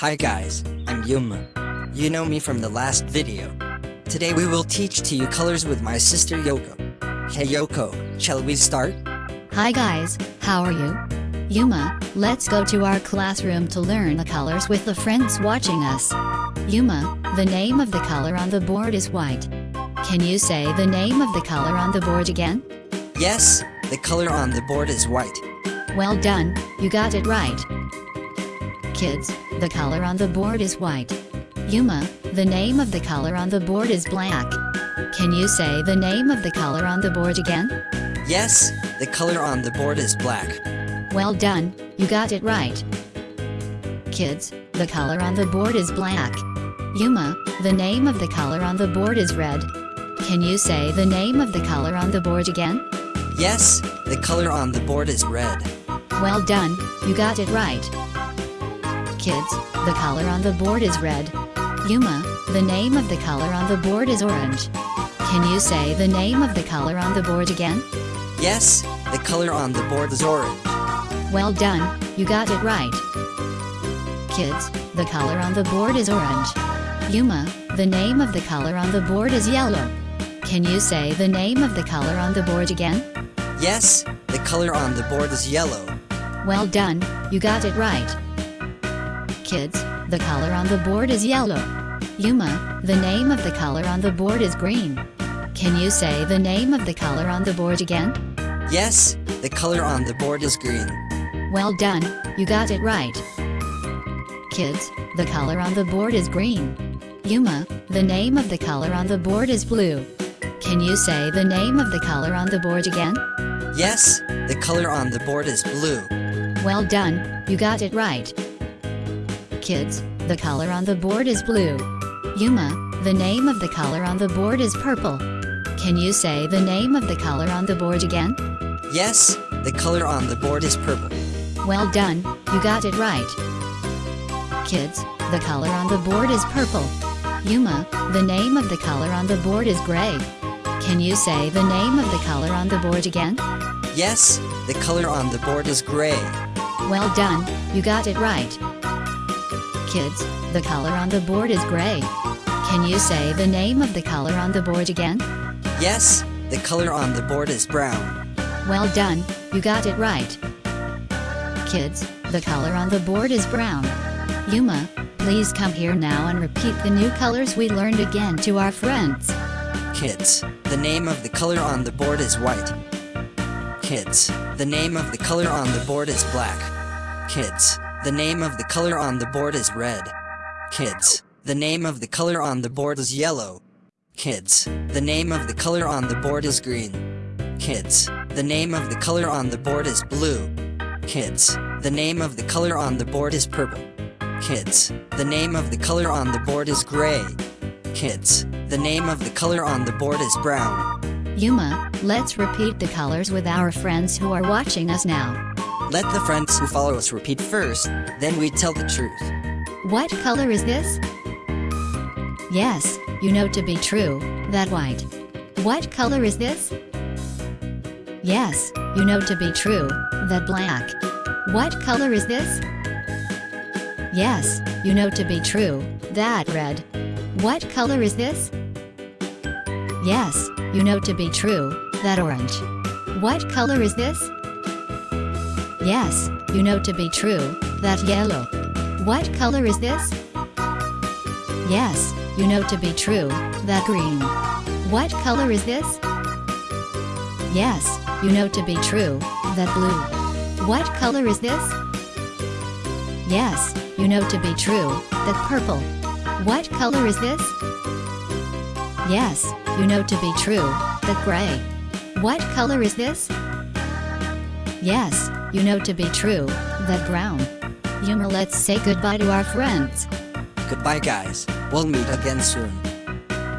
Hi guys, I'm Yuma. You know me from the last video. Today we will teach to you colors with my sister Yoko. Hey Yoko, shall we start? Hi guys, how are you? Yuma, let's go to our classroom to learn the colors with the friends watching us. Yuma, the name of the color on the board is white. Can you say the name of the color on the board again? Yes, the color on the board is white. Well done, you got it right. Kids, the color on the board is white. Yuma, the name of the color on the board is black. Can you say the name of the color on the board again? Yes, the color on the board is black. Well done, you got it right. Kids, the color on the board is black. Yuma, the name of the color on the board is red. Can you say the name of the color on the board again? Yes, the color on the board is red. Well done, you got it right. Kids, the color on the board is red. Yuma, the name of the color on the board is orange. Can you say the name of the color on the board again? Yes, the color on the board is orange. Well done, you got it right. Kids, the color on the board is orange. Yuma, the name of the color on the board is yellow. Can you say the name of the color on the board again? Yes, the color on the board is yellow. Well done, you got it right. Kids, the color on the board is yellow. Yuma, the name of the color on the board is green. Can you say the name of the color on the board again? Yes, the color on the board is green. Well done, you got it right. Kids, the color on the board is green. Yuma, the name of the color on the board is blue. Can you say the name of the color on the board again? Yes, the color on the board is blue. Well done, you got it right. Kids, the color on the board is blue. Yuma, the name of the color on the board is purple. Can you say the name of the color on the board again? Yes, the color on the board is purple. Well done, you got it right. Kids, the color on the board is purple. Yuma, the name of the color on the board is gray. Can you say the name of the color on the board again? Yes, the color on the board is gray. Well done, you got it right. Kids, the color on the board is gray. Can you say the name of the color on the board again? Yes, the color on the board is brown. Well done, you got it right. Kids, the color on the board is brown. Yuma, please come here now and repeat the new colors we learned again to our friends. Kids, the name of the color on the board is white. Kids, the name of the color on the board is black. Kids, the name of the color on the board is red. Kids, the name of the color on the board is yellow. Kids, the name of the color on the board is green. Kids, the name of the color on the board is blue. Kids, the name of the color on the board is purple. Kids, the name of the color on the board is gray. Kids, the name of the color on the board is brown. Yuma, let's repeat the colors with our friends who are watching us now. Let the friends who follow us repeat first, then we tell the truth. What color is this? Yes, you know to be true, that white. What color is this? Yes, you know to be true, that black. What color is this? Yes, you know to be true, that red. What color is this? Yes, you know to be true, that orange. What color is this? Yes, you know to be true, that yellow. What color is this? Yes, you know to be true, that green. What color is this? Yes, you know to be true, that blue. What color is this? Yes, you know to be true, that purple. What color is this? Yes, you know to be true, that gray. What color is this? Yes, you know to be true, that brown. Yuma let's say goodbye to our friends. Goodbye guys, we'll meet again soon.